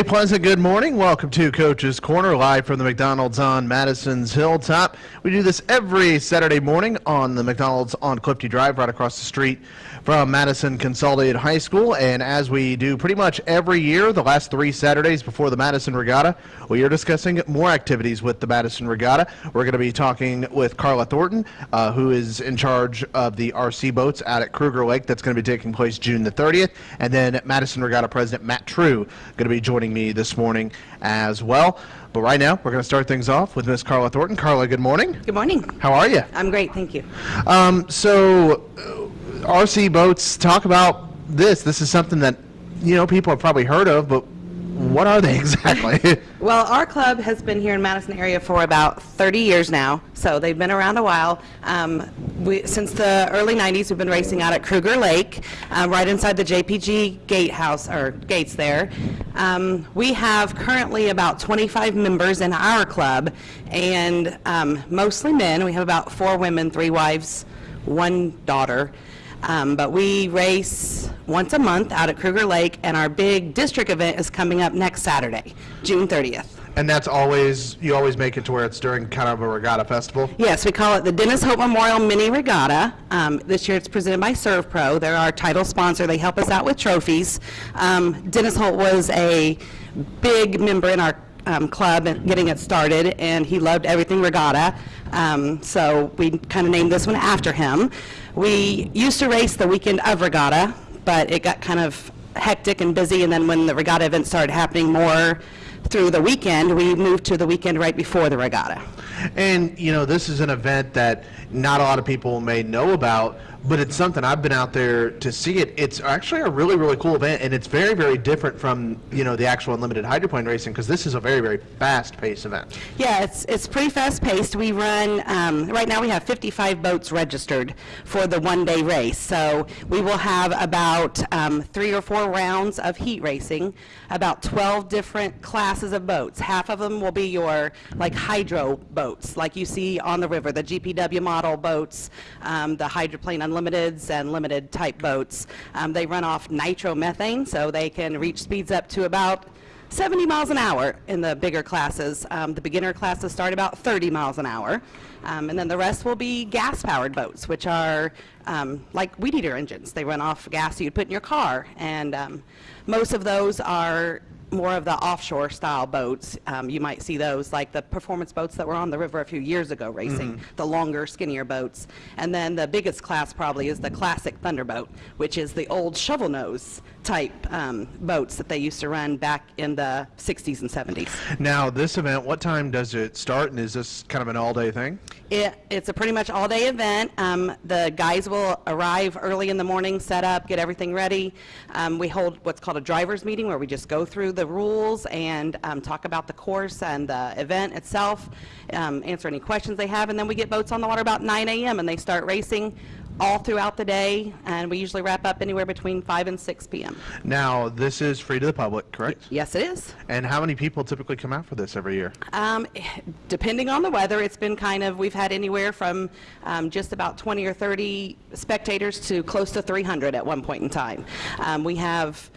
A pleasant good morning. Welcome to Coach's Corner, live from the McDonald's on Madison's Hilltop. We do this every Saturday morning on the McDonald's on Clifty Drive, right across the street from Madison Consolidated High School. And as we do pretty much every year, the last three Saturdays before the Madison Regatta, we are discussing more activities with the Madison Regatta. We're going to be talking with Carla Thornton, uh, who is in charge of the RC boats out at Kruger Lake. That's going to be taking place June the 30th. And then Madison Regatta President Matt True going to be joining me this morning as well. But right now, we're going to start things off with Miss Carla Thornton. Carla, good morning. Good morning. How are you? I'm great, thank you. Um, so, uh, RC boats, talk about this. This is something that, you know, people have probably heard of, but what are they exactly? Well, our club has been here in Madison area for about 30 years now, so they've been around a while. Um, we, since the early 90s, we've been racing out at Kruger Lake, uh, right inside the JPG gatehouse or gates there. Um, we have currently about 25 members in our club, and um, mostly men. We have about four women, three wives, one daughter. Um, but we race once a month out at Kruger Lake, and our big district event is coming up next Saturday, June 30th. and that's always, you always make it to where it's during kind of a regatta festival? Yes, we call it the Dennis Hope Memorial Mini Regatta. Um, this year it's presented by ServPro. They're our title sponsor. They help us out with trophies. Um, Dennis Holt was a big member in our um, club and getting it started, and he loved everything regatta. Um, so we kind of named this one after him. We used to race the weekend of regatta, but it got kind of hectic and busy, and then when the regatta event started happening more through the weekend, we moved to the weekend right before the regatta. And, you know, this is an event that not a lot of people may know about, but it's something I've been out there to see it. It's actually a really, really cool event, and it's very, very different from, you know, the actual unlimited hydroplane racing, because this is a very, very fast-paced event. Yeah, it's, it's pretty fast-paced. We run, um, right now we have 55 boats registered for the one-day race. So we will have about um, three or four rounds of heat racing, about 12 different classes of boats. Half of them will be your, like, hydro boats, like you see on the river, the GPW model boats, um, the hydroplane unlimiteds and limited type boats. Um, They run off nitromethane, so they can reach speeds up to about 70 miles an hour in the bigger classes. Um, the beginner classes start about 30 miles an hour. Um, and then the rest will be gas powered boats, which are um, like weed eater engines. They run off gas you'd put in your car. And um, most of those are more of the offshore style boats. Um, you might see those like the performance boats that were on the river a few years ago racing, the longer, skinnier boats. And then the biggest class probably is the classic Thunderboat, which is the old shovel nose type um, boats that they used to run back in the 60s and 70s. Now, this event, what time does it start, and is this kind of an all-day thing? It, it's a pretty much all-day event. Um, the guys will arrive early in the morning, set up, get everything ready. Um, we hold what's called a driver's meeting where we just go through the rules and um, talk about the course and the event itself, um, answer any questions they have, and then we get boats on the water about 9 a.m. and they start racing all throughout the day, and we usually wrap up anywhere between 5 and 6 p.m. Now, this is free to the public, correct? Yes, it is. And how many people typically come out for this every year? Um, depending on the weather, it's been kind of, we've had anywhere from um, just about 20 or 30 spectators to close to 300 at one point in time. Um, we have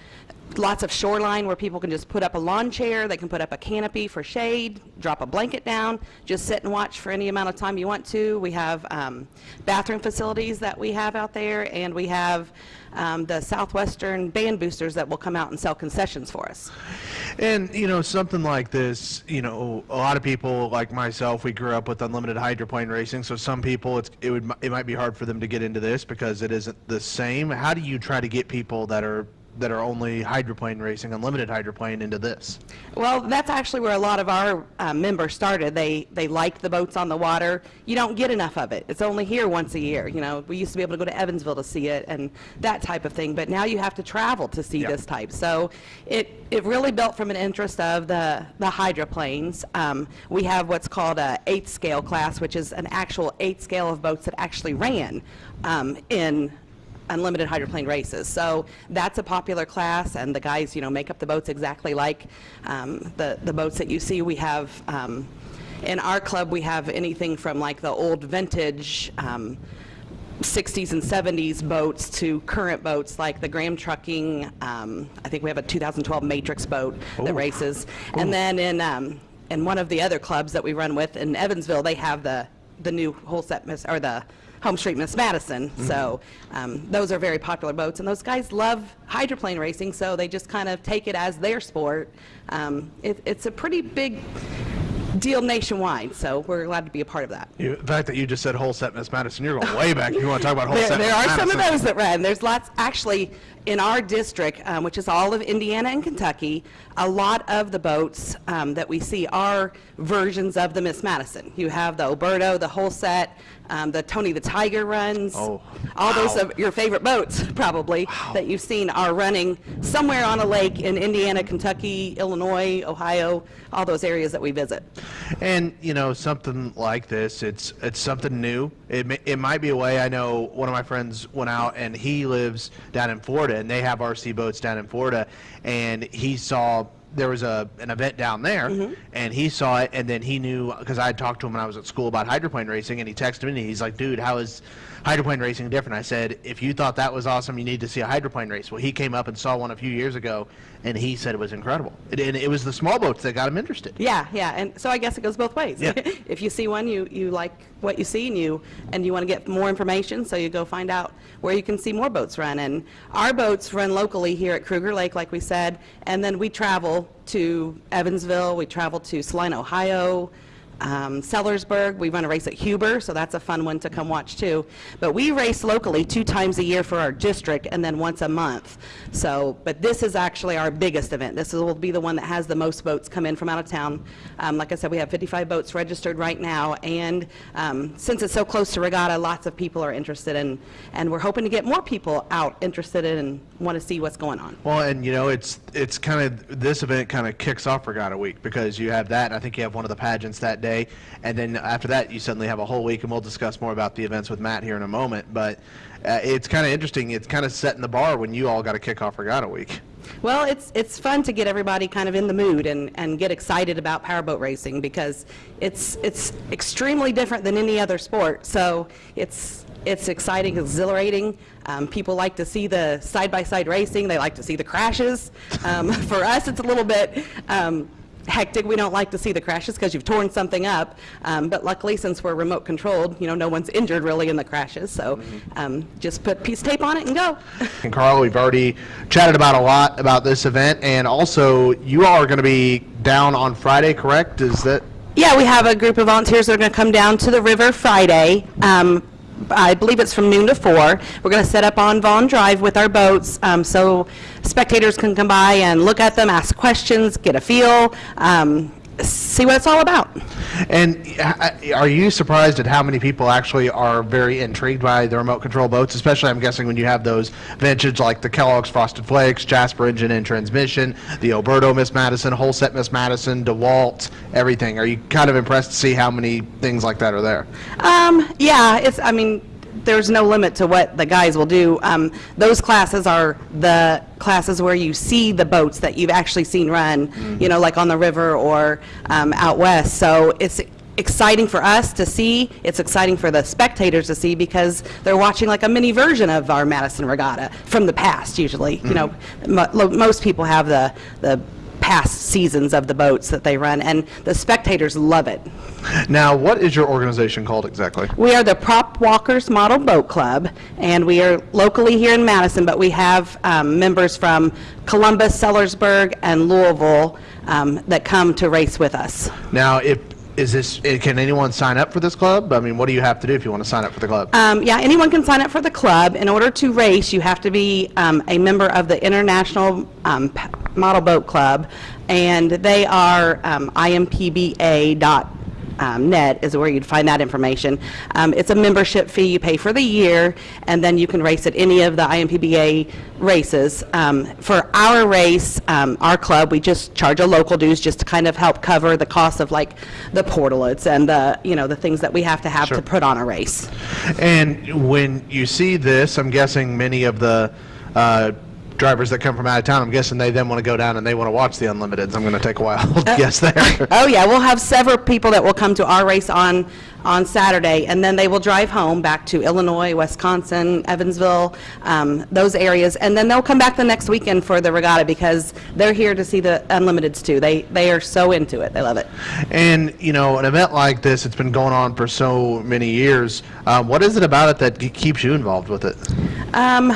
lots of shoreline where people can just put up a lawn chair, they can put up a canopy for shade, drop a blanket down, just sit and watch for any amount of time you want to. We have um, bathroom facilities that we have out there, and we have um, the Southwestern band boosters that will come out and sell concessions for us. And, you know, something like this, you know, a lot of people like myself, we grew up with unlimited hydroplane racing, so some people, it's, it would, it might be hard for them to get into this because it isn't the same. How do you try to get people that are that are only hydroplane racing, unlimited hydroplane, into this? Well, that's actually where a lot of our uh, members started. They they liked the boats on the water. You don't get enough of it. It's only here once a year. You know, we used to be able to go to Evansville to see it and that type of thing, but now you have to travel to see Yeah. this type. So it it really built from an interest of the the hydroplanes. Um, we have what's called a eight scale class, which is an actual eight scale of boats that actually ran um, in unlimited hydroplane races. So that's a popular class, and the guys, you know, make up the boats exactly like um, the the boats that you see. We have. Um, in our club, we have anything from like the old vintage um, 60s and 70s boats to current boats like the Graham Trucking. Um, I think we have a 2012 Matrix boat that races. And then in, um, in one of the other clubs that we run with in Evansville, they have the, the new Holset, Miss- or the HomeStreet Miss Madison. So um, those are very popular boats. And those guys love hydroplane racing, so they just kind of take it as their sport. Um, it, it's a pretty big deal nationwide, so we're glad to be a part of that. You, the fact that you just said Holset Miss Madison, you're going way back. You want to talk about whole There, set there are some of those that run. There's lots, actually, in our district, um, which is all of Indiana and Kentucky, a lot of the boats um, that we see are versions of the Miss Madison. You have the Oberto, the Holset, um, the Tony the Tiger runs. Oh, All those of your favorite boats, probably, that you've seen are running somewhere on a lake in Indiana, Kentucky, Illinois, Ohio, all those areas that we visit. And you know, something like this, it's it's something new. It may, it might be a way. I know one of my friends went out, and he lives down in Florida, and they have RC boats down in Florida, and he saw there was a an event down there, Mm-hmm. and he saw it, and then he knew because I had talked to him when I was at school about hydroplane racing, and he texted me, and he's like, "Dude, how is hydroplane racing different?" I said, "If you thought that was awesome, you need to see a hydroplane race." Well, he came up and saw one a few years ago, and he said it was incredible. It, and it was the small boats that got him interested. Yeah, yeah, and so I guess it goes both ways. Yeah. if you see one, you, you like what you see, and you and you want to get more information, so you go find out where you can see more boats run. And our boats run locally here at Kruger Lake, like we said, and then we travel to Evansville, we travel to Saline, Ohio, um, Sellersburg. We run a race at Huber, so that's a fun one to come watch too. But we race locally two times a year for our district, and then once a month. So, but this is actually our biggest event. This will be the one that has the most boats come in from out of town. Um, like I said, we have 55 boats registered right now, and um, since it's so close to regatta, lots of people are interested in, and we're hoping to get more people out interested in and want to see what's going on. Well, and you know, it's it's kind of this event kind of kicks off Regatta Week because you have that, and I think you have one of the pageants that day, and then after that, you suddenly have a whole week, and we'll discuss more about the events with Matt here in a moment. But uh, it's kind of interesting. It's kind of setting the bar when you all got to kick off Regatta Week. Well, it's, it's fun to get everybody kind of in the mood and, and get excited about powerboat racing because it's, it's extremely different than any other sport. So it's, it's exciting, exhilarating. Um, people like to see the side-by-side racing. They like to see the crashes. Um, for us, it's a little bit um, hectic. We don't like to see the crashes because you've torn something up. Um, but luckily, since we're remote controlled, you know, no one's injured really in the crashes. So um, just put piece of tape on it and go. And Carl, we've already chatted about a lot about this event, and also you all are going to be down on Friday, correct? Is that Yeah, we have a group of volunteers that are going to come down to the river Friday. Um, I believe it's from noon to four. We're going to set up on Vaughn Drive with our boats, um, so spectators can come by and look at them, ask questions, get a feel, um, see what it's all about. And uh, are you surprised at how many people actually are very intrigued by the remote control boats? Especially, I'm guessing when you have those vintage like the Kellogg's Frosted Flakes, Jasper Engine and Transmission, the Oberto Miss Madison, Holset Miss Madison, DeWalt, everything. Are you kind of impressed to see how many things like that are there? Um, yeah, it's, I mean, there's no limit to what the guys will do. Um, those classes are the classes where you see the boats that you've actually seen run, you know, like on the river or um, out west. So it's exciting for us to see. It's exciting for the spectators to see because they're watching like a mini version of our Madison Regatta from the past. Usually, you know, mo- most people have the the past seasons of the boats that they run, and the spectators love it. Now, what is your organization called exactly? We are the Prop Walkers Model Boat Club, and we are locally here in Madison, but we have um, members from Columbus, Sellersburg, and Louisville um, that come to race with us. Now, if is this? eh, Can anyone sign up for this club? I mean, what do you have to do if you want to sign up for the club? Um, yeah, anyone can sign up for the club. In order to race, you have to be um, a member of the International um, Model Boat Club, and they are um, impba.net um, net is where you'd find that information. Um, it's a membership fee you pay for the year, and then you can race at any of the IMPBA races. Um, for our race, um, our club, we just charge a local dues just to kind of help cover the cost of like the portalets and the you know the things that we have to have Sure. to put on a race. And when you see this, I'm guessing many of the uh, drivers that come from out of town, I'm guessing they then want to go down and they want to watch the Unlimiteds. I'm going to take a wild guess there. Oh, yeah, we'll have several people that will come to our race on, on Saturday, and then they will drive home back to Illinois, Wisconsin, Evansville, um, those areas, and then they'll come back the next weekend for the regatta because they're here to see the Unlimiteds too. They, they are so into it, they love it. And, you know, an event like this, it's been going on for so many years. Um, what is it about it that keeps you involved with it? Um,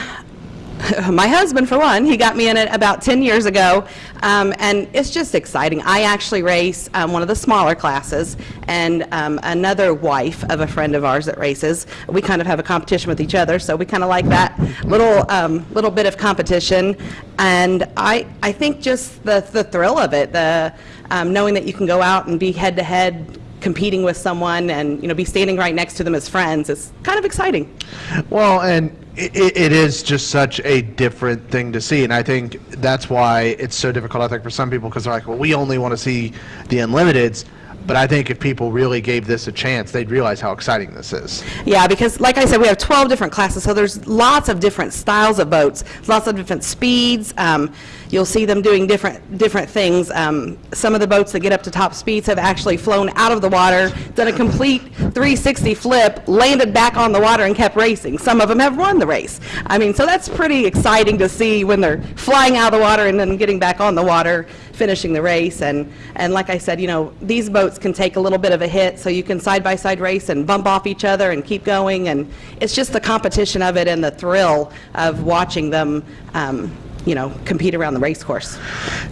my husband, for one, he got me in it about 10 years ago, um, and it's just exciting. I actually race um, one of the smaller classes, and um, another wife of a friend of ours that races. We kind of have a competition with each other, so we kind of like that little um, little bit of competition. And I I think just the the thrill of it, the um, knowing that you can go out and be head to head competing with someone and you know be standing right next to them as friends is kind of exciting. Well, and it, it is just such a different thing to see, and I think that's why it's so difficult. I think for some people because they're like, well, we only want to see the Unlimiteds. But I think if people really gave this a chance, they'd realize how exciting this is. Yeah, because like I said, we have 12 different classes, so there's lots of different styles of boats, lots of different speeds. Um, you'll see them doing different different things. Um, some of the boats that get up to top speeds have actually flown out of the water, done a complete 360 flip, landed back on the water, and kept racing. Some of them have won the race. I mean, so that's pretty exciting to see when they're flying out of the water and then getting back on the water finishing the race. And, and like I said, you know, these boats can take a little bit of a hit, so you can side-by-side race and bump off each other and keep going. And it's just the competition of it and the thrill of watching them, um, you know, compete around the race course.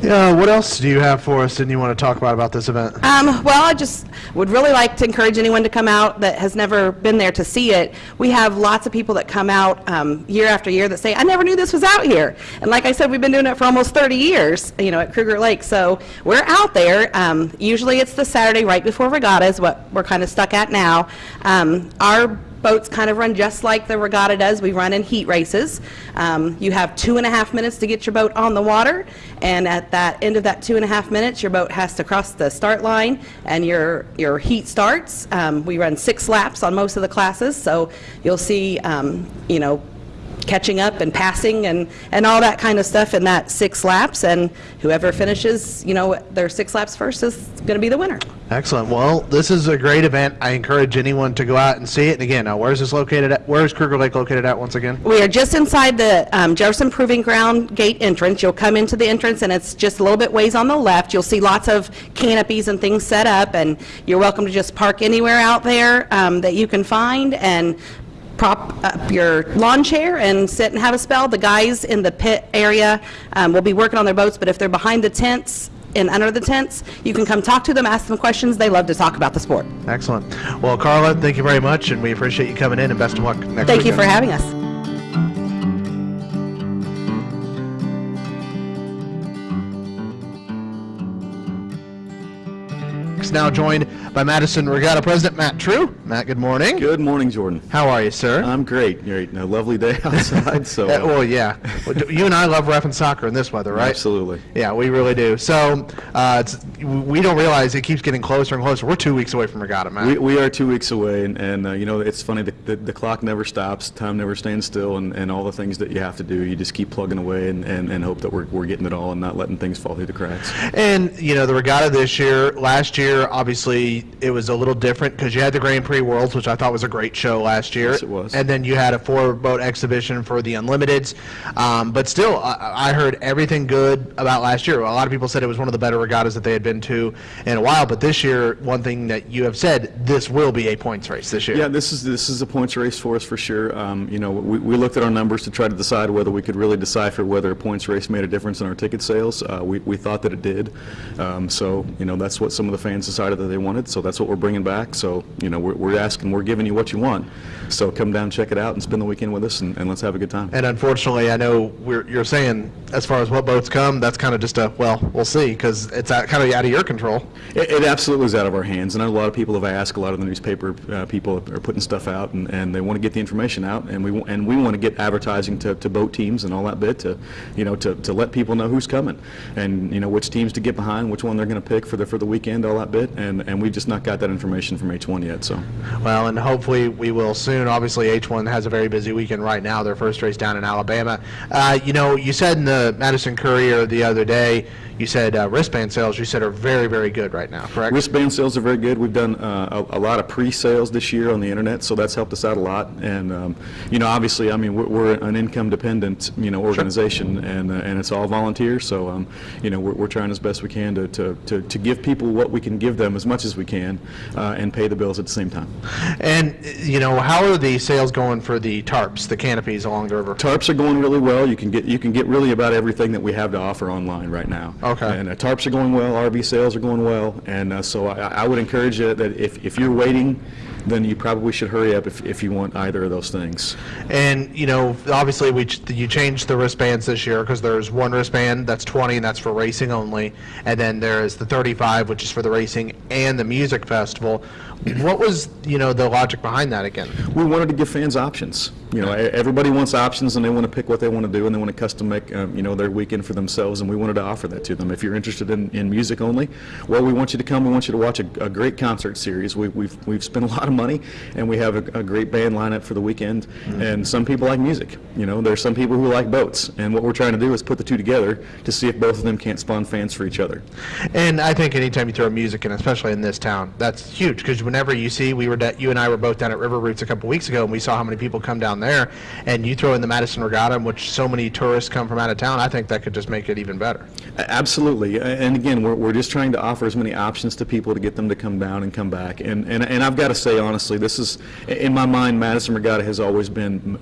Yeah, what else do you have for us and you want to talk about about this event? Um, well, I just would really like to encourage anyone to come out that has never been there to see it. We have lots of people that come out um, year after year that say, I never knew this was out here. And like I said, we've been doing it for almost 30 years, you know, at Kruger Lake. So we're out there. Um, usually it's the Saturday right before regatta is what we're kind of stuck at now. Um, our boats kind of run just like the regatta does. We run in heat races. Um, you have two and a half minutes to get your boat on the water, and at that end of that two and a half minutes, your boat has to cross the start line, and your your heat starts. Um, we run six laps on most of the classes, so you'll see, um, you know, catching up and passing and, and all that kind of stuff in that six laps. And whoever finishes, you know, their six laps first is going to be the winner. Excellent. Well, this is a great event. I encourage anyone to go out and see it. And again, now where's this located at? Where is Kruger Lake located at once again? We are just inside the um, Jefferson Proving Ground gate entrance. You'll come into the entrance, and it's just a little bit ways on the left. You'll see lots of canopies and things set up, and you're welcome to just park anywhere out there um, that you can find and prop up your lawn chair and sit and have a spell. The guys in the pit area um, will be working on their boats, but if they're behind the tents and under the tents, you can come talk to them, ask them questions. They love to talk about the sport. Excellent. Well, Carla, thank you very much, and we appreciate you coming in, and best of luck next Thank you for having us. Now joined by Madison Regatta President Matt True. Matt, good morning. Good morning, Jordan. How are you, sir? I'm great. You're a lovely day outside, so Uh, well, yeah. You and I love ref and soccer in this weather, right? absolutely. Yeah, we really do. So uh, it's, we don't realize it keeps getting closer and closer. We're two weeks away from Regatta, Matt. We, we are two weeks away, and, and uh, you know it's funny. The, the, the clock never stops, time never stands still, and, and all the things that you have to do, you just keep plugging away and, and, and hope that we're, we're getting it all and not letting things fall through the cracks. And, you know, the regatta this year, last year, obviously, it was a little different because you had the Grand Prix Worlds, which I thought was a great show last year. Yes, it was. And then you had a four-boat exhibition for the Unlimiteds. Um, but still, I, I heard everything good about last year. A lot of people said it was one of the better regattas that they had been to in a while. But this year, one thing that you have said, this will be a points race this year. Yeah, this is this is a points race for us for sure. Um, you know, we, we looked at our numbers to try to decide whether we could really decipher whether a points race made a difference in our ticket sales. Uh, we, we thought that it did. Um, so you know, that's what some of the fans decided that they wanted. So that's what we're bringing back. So you know, we're, we're asking, we're giving you what you want. So come down, check it out, and spend the weekend with us, and, and let's have a good time. And unfortunately, I know we're, you're saying, as far as what boats come, that's kind of just a, well, we'll see, because it's kind of out of your control. It, it absolutely is out of our hands, and a lot of people have asked. A lot of the newspaper uh, people are putting stuff out, and, and they want to get the information out, and we and we want to get advertising to, to boat teams and all that bit to, you know, to, to let people know who's coming, and you know which teams to get behind, which one they're going to pick for the for the weekend, all that bit, and, and we've just not got that information from H1 yet, so. Well, and hopefully we will soon. Obviously, H1 has a very busy weekend right now. Their first race down in Alabama. Uh, you know, you said in the Madison Courier the other day, you said uh, wristband sales. You said are very, very good right now. Correct? Wristband sales are very good. We've done uh, a, a lot of pre-sales this year on the internet, so that's helped us out a lot. And um, you know, obviously, I mean, we're, we're an income-dependent, you know, organization, and uh, and it's all volunteer. So um, you know, we're, we're trying as best we can to, to, to, to give people what we can give them as much as we can, uh, and pay the bills at the same time. And you know, how are the sales going for the tarps, the canopies along the river? Tarps are going really well. You can get you can get really about everything that we have to offer online right now. Okay. And uh, tarps are going well. RV sales are going well. And uh, so I, I would encourage you that if, if you're waiting, then you probably should hurry up if, if you want either of those things. And you know, obviously, we ch- you changed the wristbands this year because there's one wristband that's 20 and that's for racing only, and then there is the 35, which is for the racing and the music festival. What was you know the logic behind that again? We wanted to give fans options. You know, everybody wants options, and they want to pick what they want to do, and they want to custom make, um, you know, their weekend for themselves, and we wanted to offer that to them. If you're interested in, in music only, well, we want you to come. We want you to watch a, a great concert series. We, we've we've spent a lot of money, and we have a, a great band lineup for the weekend. And some people like music. You know, there's some people who like boats, and what we're trying to do is put the two together to see if both of them can't spawn fans for each other. And I think anytime you throw music in, especially in this town, that's huge because whenever you see, we were you and I were both down at River Roots a couple weeks ago, and we saw how many people come down there, and you throw in the Madison Regatta, in which so many tourists come from out of town. I think that could just make it even better. Absolutely, and again, we're, we're just trying to offer as many options to people to get them to come down and come back. And, and, and I've got to say honestly, this is, in my mind, Madison Regatta has always been,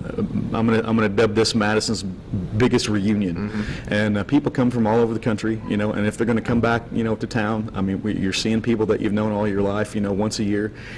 I'm gonna, I'm gonna dub this Madison's biggest reunion. And uh, people come from all over the country, you know, and if they're gonna come back, you know, to town, I mean, we, you're seeing people that you've known all your life, you know, once a year.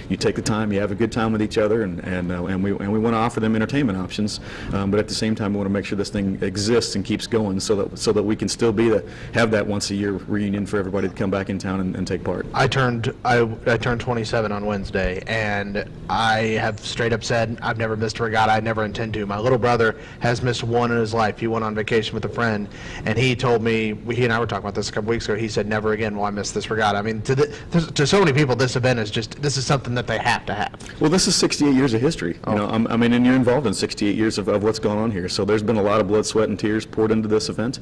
You take the time, you have a good time with each other, and, and, uh, and we, and we wanna offer them entertainment options. Um, but at the same time, we wanna make sure this thing exists and keeps going so that, so that we can still be the, have that once a year reunion for everybody to come back in town and, and take part. I turned I, I turned 27 on Wednesday, and I have straight up said I've never missed a regatta. I never intend to. My little brother has missed one in his life. He went on vacation with a friend, and he told me he and I were talking about this a couple weeks ago. He said never again will I miss this regatta. I mean, to the, to so many people, this event is just this is something that they have to have. Well, this is 68 years of history. You know, I'm- I mean, and you're involved in 68 years of, of what's going on here. So there's been a lot of blood, sweat, and tears poured into this event,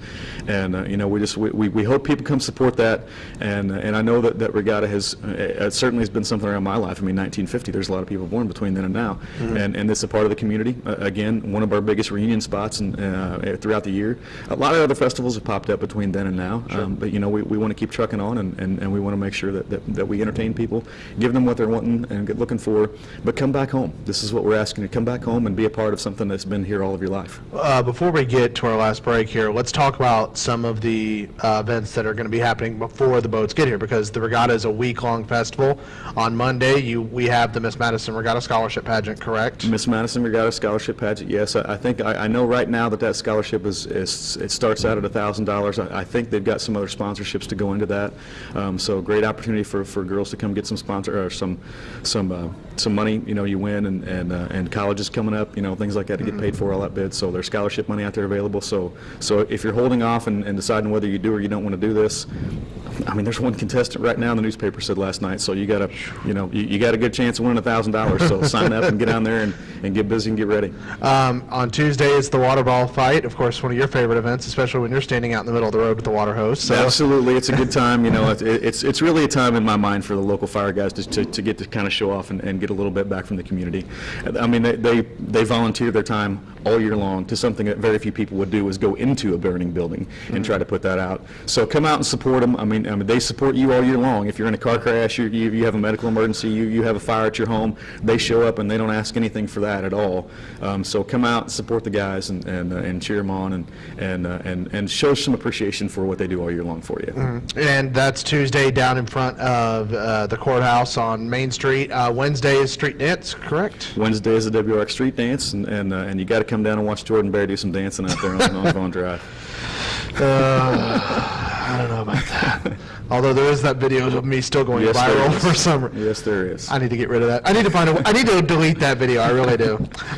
and uh, you know, we just we, we, we hope people come support that. And uh, and I know that, that regatta has uh, it certainly has been something around my life. I mean, 1950. There's a lot of people born between then and now, and and this is a part of the community. Uh, again, one of our biggest reunion spots and uh, throughout the year. A lot of other festivals have popped up between then and now, um, but you know, we, we want to keep trucking on, and, and, and we want to make sure that, that, that we entertain people, give them what they're wanting and get looking for, but come back home. This is what we're asking you, come back home and be a part of something that's been here all of your life. Uh, before we get to our last break here, let's talk about some of the uh, events that are going to be happening before the boats get here, because the regatta is a week-long festival. On Monday, you we have the Miss Madison Regatta Scholarship Pageant, correct? Miss Madison Regatta Scholarship Pageant, yes, I I think, I I know right now that that scholarship is, is it starts out at $1,000. I I think they've got some other sponsorships to go into that. Um, So great opportunity for, for girls to come get some sponsor, or some, some, uh, some money, you know, you win, and, and uh, and colleges coming up, you know, things like that to get paid for, all that bid. So there's scholarship money out there available. So, so if you're holding off and and deciding whether you do or you don't want to do this, I mean, there's one contestant right now, in the newspaper said last night, so you got a, you know, you, you got a good chance of winning a $1,000. So sign up and get down there and, and get busy and get ready. Um, on Tuesday, it's the water ball fight. Of course, one of your favorite events, especially when you're standing out in the middle of the road with the water hose. So Absolutely, it's a good time, you know, it- it's, it's really a time in my mind for the local fire guys to, to, to get to kind of show off and, and get a little bit back from the community. I mean, they, they they volunteer their time all year long to something that very few people would do, is go into a burning building and try to put that out. So come out and support them, I mean, I mean, they support you all year long. If you're in a car crash, you, you you have a medical emergency, you, you have a fire at your home, they show up and they don't ask anything for that at all. Um, So come out, and support the guys and, and uh, and cheer them on and, and, uh, and and show some appreciation for what they do all year long for you. And that's Tuesday down in front of uh, the courthouse on Main Street. Uh, Wednesday is street dance, correct? Wednesday is the WRX Street Dance, and, and, uh, and you got to come down and watch Jordan Bear do some dancing out there on, on Vaughn Drive. Uh, I don't know about that. Although there is that video of me still going Yes, viral for some. reason. Yes, there is. I need to get rid of that. I need to find a. I need to delete that video. I really do.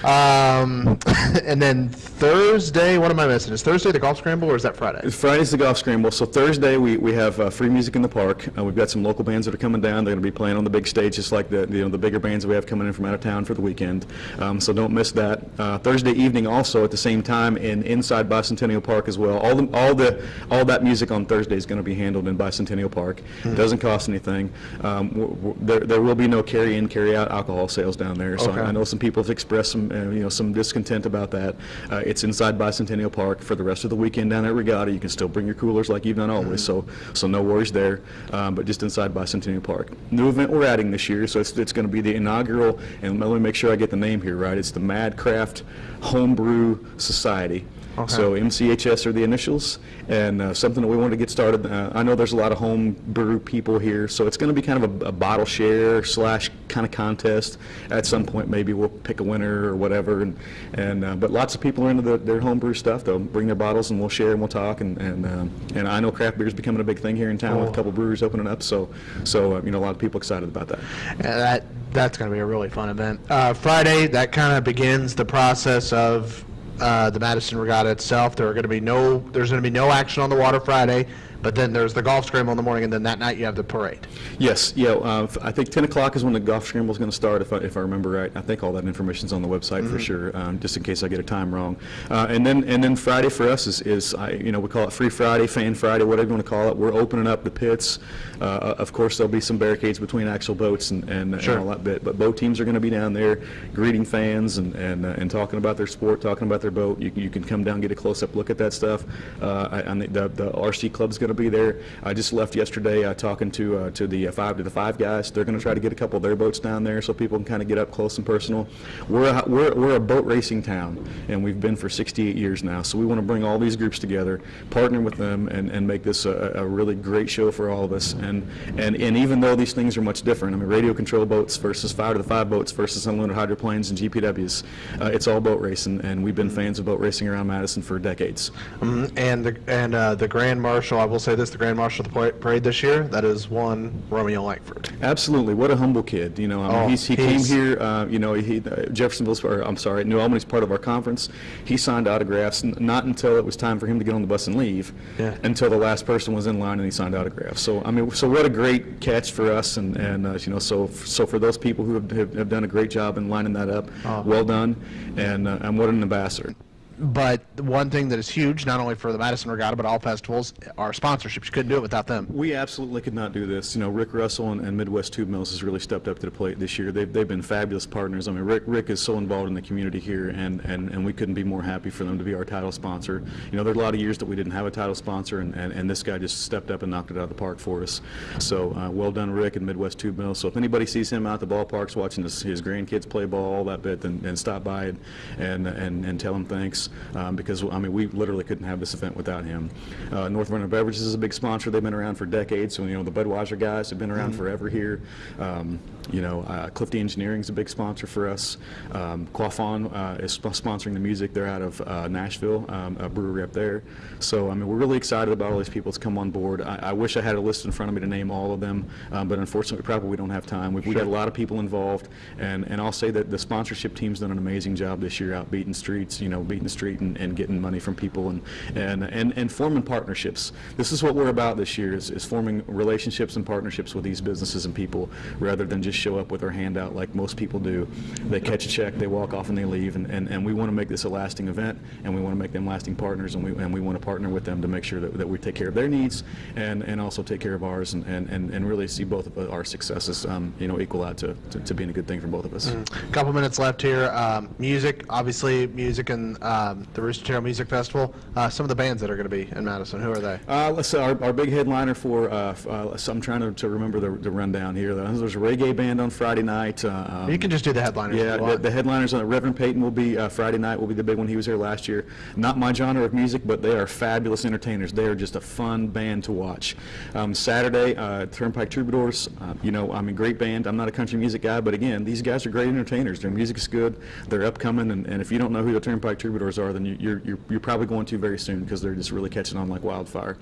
Um, and then Thursday, what am I missing? Is Thursday the golf scramble or is that Friday? Friday's the golf scramble. So Thursday, we, we have uh, free music in the park. Uh, we've got some local bands that are coming down. They're going to be playing on the big stage, just like the you know the bigger bands that we have coming in from out of town for the weekend. Um, so don't miss that. Uh, Thursday evening, also at the same time, in inside Bicentennial Park as well. All the all the all that music on Thursday is going to be handled in Bicentennial Park. It doesn't cost anything. Um, there there will be no carry in carry out alcohol sales down there. So Okay. I know some people have expressed some uh, you know some discontent about that. Uh, it's inside Bicentennial Park for the rest of the weekend down at Regatta. You can still bring your coolers like you've done always, so so no worries there. Um, but just inside Bicentennial Park. New event we're adding this year, so it's, it's going to be the inaugural. And let me make sure I get the name here right. It's the Mad Craft Homebrew Society. So MCHS are the initials, and uh, something that we wanted to get started. Uh, I know there's a lot of home brew people here, so it's going to be kind of a, a bottle share slash kind of contest. At some point, maybe we'll pick a winner or whatever. And, and uh, but lots of people are into the, their home brew stuff. They'll bring their bottles and we'll share and we'll talk. And and, um, and I know craft beer is becoming a big thing here in town with a couple breweries opening up. So so uh, you know a lot of people excited about that. Yeah, that that's going to be a really fun event. Uh, Friday, that kind of begins the process of uh, the Madison Regatta itself. There are going to be no, there's going to be no action on the water Friday, but then there's the golf scramble in the morning, and then that night you have the parade. Yes, yeah, uh, I think 10 o'clock is when the golf scramble is going to start, if I, if I remember right. I think all that information is on the website for sure, um, just in case I get a time wrong. Uh, and then and then Friday for us is, is I, you know we call it Free Friday, Fan Friday, whatever you want to call it. We're opening up the pits. Uh, of course, there'll be some barricades between actual boats and, and, Sure. and all that bit, but boat teams are going to be down there greeting fans and and, uh, and talking about their sport, talking about their boat. You, can- you can come down get a close up look at that stuff. Uh, I, I the, the RC club's going to be there. I just left yesterday uh, talking to uh, to the five to the five guys. They're going to try to get a couple of their boats down there so people can kind of get up close and personal. We're a, we're we're a boat racing town, and we've been for 68 years now. So we want to bring all these groups together, partner with them, and, and make this a, a really great show for all of us. And and and even though these things are much different, I mean, radio control boats versus five to the five boats versus unloaded hydroplanes and GPWs, uh, it's all boat racing, and we've been fans of boat racing around Madison for decades. Mhm. And the and uh, the Grand Marshal, I will say this: the Grand Marshal of the parade this year, that is one Romeo Langford. Absolutely. What a humble kid. You know, I mean, Oh, he's, he he's- came here, uh, you know, he, uh, Jeffersonville's, or I'm sorry, New Albany's part of our conference. He signed autographs, n- not until it was time for him to get on the bus and leave, Yeah. until the last person was in line and he signed autographs. So, I mean, so what a great catch for us. And, and uh, you know, so, so for those people who have, have, have done a great job in lining that up, Oh. well done. And, uh, and what an ambassador. But one thing that is huge, not only for the Madison Regatta but all festivals, are sponsorships. You couldn't do it without them. We absolutely could not do this. You know, Rick Russell and, and Midwest Tube Mills has really stepped up to the plate this year. They've, they've been fabulous partners. I mean, Rick, Rick is so involved in the community here, and, and, and we couldn't be more happy for them to be our title sponsor. You know, there are a lot of years that we didn't have a title sponsor, and, and, and this guy just stepped up and knocked it out of the park for us. So, uh, well done, Rick and Midwest Tube Mills. So if anybody sees him out at the ballparks watching his, his grandkids play ball, all that bit, then, then stop by and, and, and, and tell him thanks, um, because, I mean, we literally couldn't have this event without him. Uh, North Vernon Beverages is a big sponsor. They've been around for decades. So, you know, the Budweiser guys have been around forever here. Um, you know, uh, Clifty Engineering is a big sponsor for us. Um, Quaff ON uh, is sp- sponsoring the music. They're out of uh, Nashville, um, a brewery up there. So, I mean, we're really excited about all these people that's come on board. I, I wish I had a list in front of me to name all of them, um, but unfortunately, probably we don't have time. We've, we've got a lot of people involved, and, and I'll say that the sponsorship team's done an amazing job this year out beating streets, you know, beating the street and, and getting money from people and, and, and, and forming partnerships. This is what we're about this year, is, is forming relationships and partnerships with these businesses and people, rather than just show up with our hand out like most people do. They catch a check, they walk off and they leave, and, and, and we want to make this a lasting event, and we want to make them lasting partners, and we, and we want to partner with them to make sure that, that we take care of their needs and, and also take care of ours, and, and, and and really see both of our successes, um, you know, equal out to, to, to being a good thing for both of us. a couple minutes left here. Um, music, obviously, music and um, the Rooster Tail Music Festival. Uh, some of the bands that are going to be in Madison. Who are they? Uh, let's say our, our big headliner for, uh, uh, so I'm trying to, to remember the, the rundown here. There's a reggae band band on Friday night. uh, um, You can just do the headliners Yeah, the- the headliners on it, Reverend Peyton will be, uh, Friday night will be the big one. He was here last year. Not my genre of music, but they are fabulous entertainers. They are just a fun band to watch. Um, Saturday, uh, Turnpike Troubadours, uh, you know, I'm a great band. I'm not a country music guy, but again, these guys are great entertainers. Their music is good. They're upcoming, and, and if you don't know who the Turnpike Troubadours are, then you, you're, you're, you're probably going to very soon because they're just really catching on like wildfire.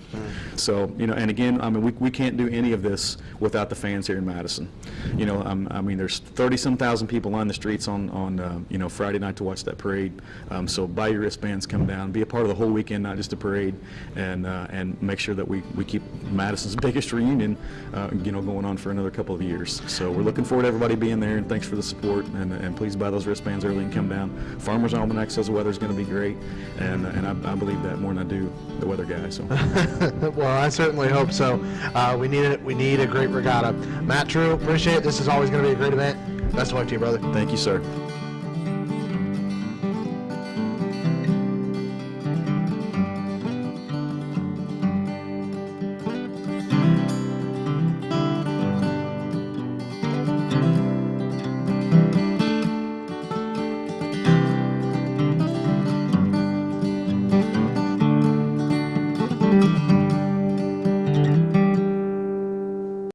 So, you know, and again, I mean, we, we can't do any of this without the fans here in Madison. You know, um, I mean, there's 30-some thousand people on the streets on, on, uh, you know, Friday night to watch that parade. Um, so buy your wristbands, come down, be a part of the whole weekend, not just a parade, and, uh, and make sure that we, we keep Madison's biggest reunion, uh, you know, going on for another couple of years. So we're looking forward to everybody being there, and thanks for the support, and, and please buy those wristbands early and come down. Farmer's Almanac says the weather's going to be great, and, and I, I believe that more than I do the weather guy, so. well, I certainly hope so. Uh, we need it. We need a great regatta. Matt True, appreciate it. This is always going to be a great event. Best of luck to you, brother. Thank you, sir.